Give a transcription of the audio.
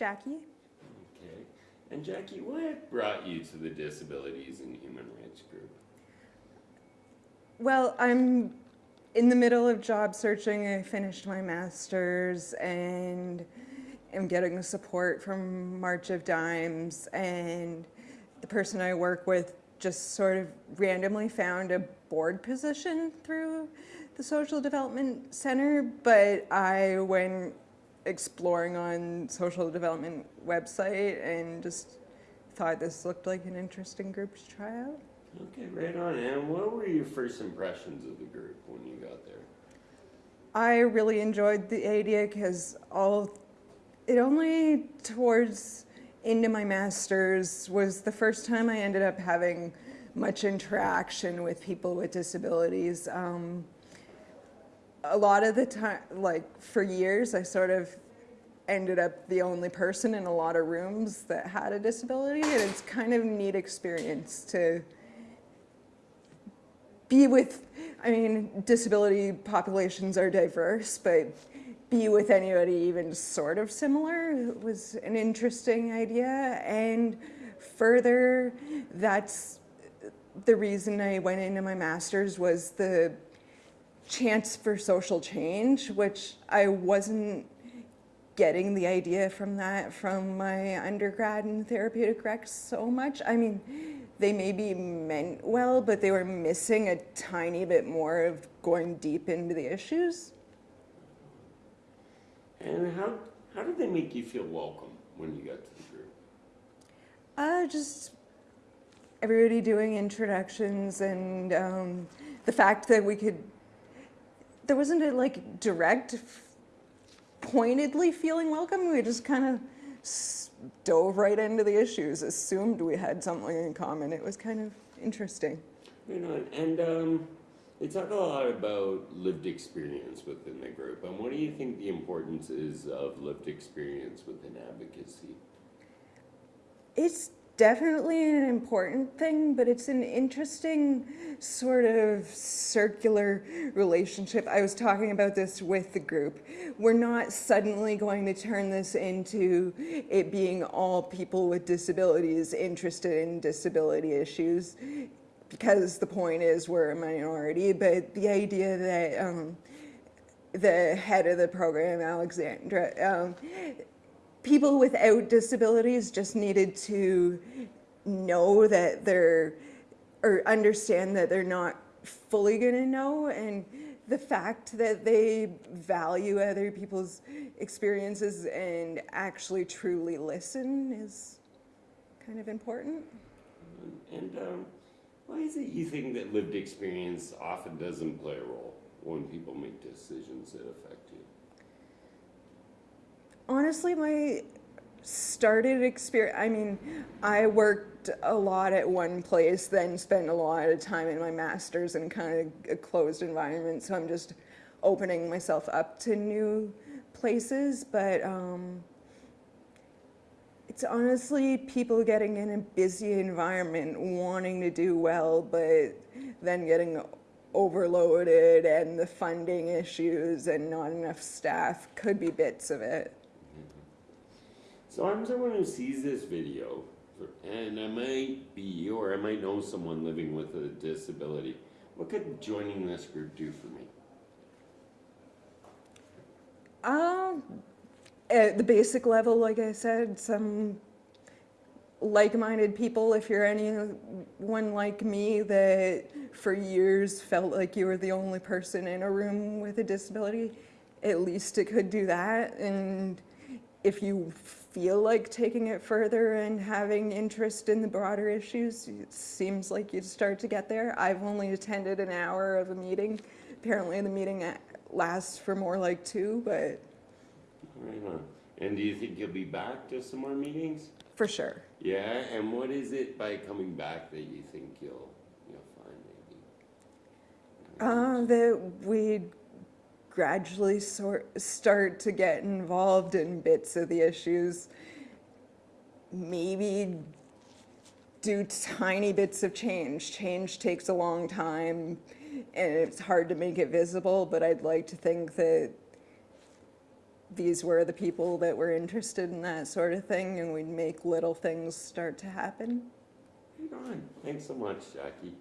Jackie. Okay. And Jackie, what brought you to the Disabilities and Human Rights Group? Well, I'm in the middle of job searching. I finished my master's and am getting support from March of Dimes. And the person I work with just sort of randomly found a board position through the Social Development Center, but I went exploring on social development website and just thought this looked like an interesting group to try out. Okay, right on. And what were your first impressions of the group when you got there? I really enjoyed the idea because all it only towards into my master's was the first time I ended up having much interaction with people with disabilities. Um, a lot of the time, like for years, I sort of ended up the only person in a lot of rooms that had a disability, and it's kind of a neat experience to be with, I mean, disability populations are diverse, but be with anybody even sort of similar was an interesting idea. And further, that's the reason I went into my master's was the chance for social change, which I wasn't getting the idea from that from my undergrad in therapeutic rec so much. I mean, they maybe meant well, but they were missing a tiny bit more of going deep into the issues. And how, how did they make you feel welcome when you got to the group? Uh, just everybody doing introductions and um, the fact that we could, there wasn't a like direct, pointedly feeling welcome. We just kind of dove right into the issues, assumed we had something in common. It was kind of interesting. You know, And um, they talk a lot about lived experience within the group. And what do you think the importance is of lived experience within advocacy? It's definitely an important thing, but it's an interesting sort of circular relationship. I was talking about this with the group. We're not suddenly going to turn this into it being all people with disabilities interested in disability issues because the point is we're a minority, but the idea that um, the head of the program, Alexandra, um, people without disabilities just needed to know that they're, or understand that they're not fully gonna know and the fact that they value other people's experiences and actually truly listen is kind of important. And um, why is it you think that lived experience often doesn't play a role when people make decisions that affect you? Honestly, my started experience, I mean, I worked a lot at one place, then spent a lot of time in my master's in kind of a closed environment. So I'm just opening myself up to new places. But um, it's honestly people getting in a busy environment, wanting to do well, but then getting overloaded and the funding issues and not enough staff could be bits of it. So I'm someone who sees this video, and I might be, you or I might know someone living with a disability. What could joining this group do for me? Um, at the basic level, like I said, some like-minded people, if you're anyone like me that for years felt like you were the only person in a room with a disability, at least it could do that. And if you feel like taking it further and having interest in the broader issues, it seems like you'd start to get there. I've only attended an hour of a meeting. Apparently the meeting lasts for more like two, but. Right on. And do you think you'll be back to some more meetings? For sure. Yeah, and what is it by coming back that you think you'll, you'll find maybe? Uh, that we gradually sort start to get involved in bits of the issues, maybe do tiny bits of change. Change takes a long time and it's hard to make it visible, but I'd like to think that these were the people that were interested in that sort of thing, and we'd make little things start to happen. Thanks so much, Jackie.